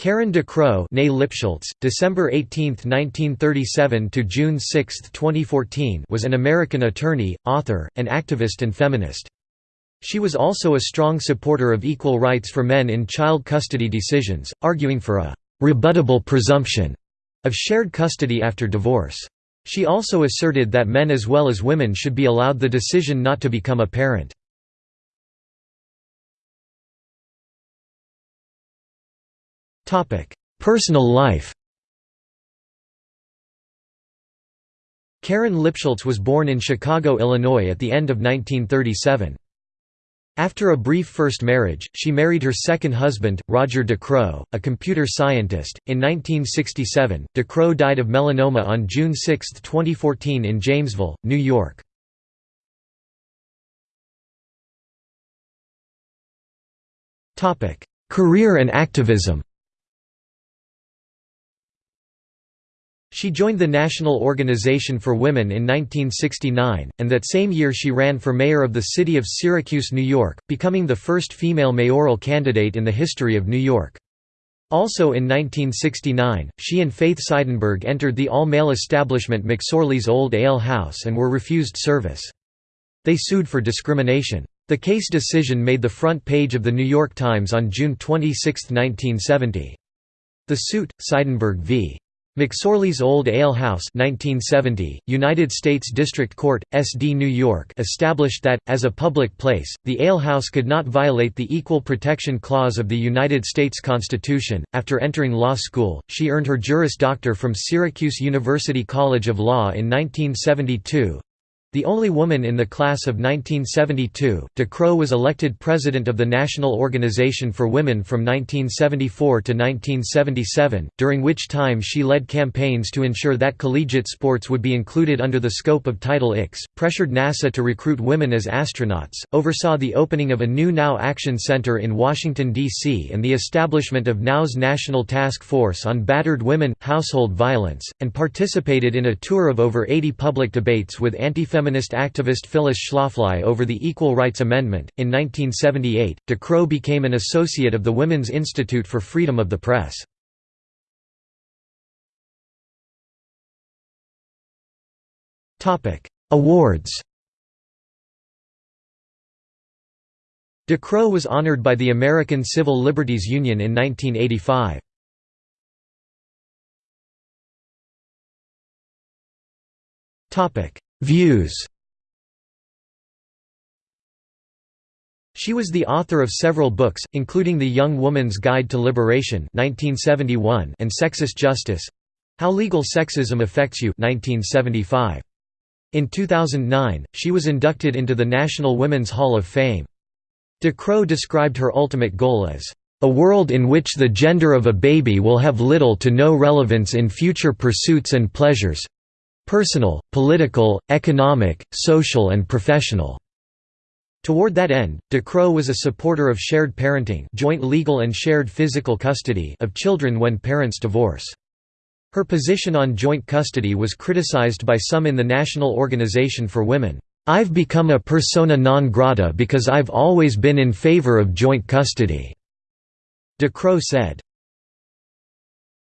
Karen DeCrow Lipschultz, December 18, 1937 to June 6, 2014 was an American attorney, author, and activist and feminist. She was also a strong supporter of equal rights for men in child custody decisions, arguing for a «rebuttable presumption» of shared custody after divorce. She also asserted that men as well as women should be allowed the decision not to become a parent. Personal life Karen Lipschultz was born in Chicago, Illinois at the end of 1937. After a brief first marriage, she married her second husband, Roger DeCrow, a computer scientist. In 1967, DeCrow died of melanoma on June 6, 2014 in Jamesville, New York. Career and activism She joined the National Organization for Women in 1969, and that same year she ran for mayor of the city of Syracuse, New York, becoming the first female mayoral candidate in the history of New York. Also in 1969, she and Faith Seidenberg entered the all-male establishment McSorley's Old Ale House and were refused service. They sued for discrimination. The case decision made the front page of The New York Times on June 26, 1970. The suit, Seidenberg v. McSorley's Old Ale House 1970, United States District Court, SD New York established that, as a public place, the ale house could not violate the Equal Protection Clause of the United States Constitution. After entering law school, she earned her Juris Doctor from Syracuse University College of Law in 1972, the only woman in the class of 1972, DeCrow was elected president of the National Organization for Women from 1974 to 1977, during which time she led campaigns to ensure that collegiate sports would be included under the scope of Title IX, pressured NASA to recruit women as astronauts, oversaw the opening of a new NOW Action Center in Washington, D.C. and the establishment of NOW's National Task Force on Battered Women, Household Violence, and participated in a tour of over 80 public debates with anti feminist activist Phyllis Schlafly over the Equal Rights Amendment. In 1978, DeCrow became an associate of the Women's Institute for Freedom of the Press. Awards DeCrow was honored by the American Civil Liberties Union in 1985. Topic: Views She was the author of several books, including The Young Woman's Guide to Liberation 1971 and Sexist Justice — How Legal Sexism Affects You 1975. In 2009, she was inducted into the National Women's Hall of Fame. DeCrow described her ultimate goal as, "...a world in which the gender of a baby will have little to no relevance in future pursuits and pleasures, personal, political, economic, social and professional. Toward that end, DeCrow was a supporter of shared parenting joint legal and shared physical custody of children when parents divorce. Her position on joint custody was criticized by some in the National Organization for Women. I've become a persona non grata because I've always been in favor of joint custody," DeCrow said.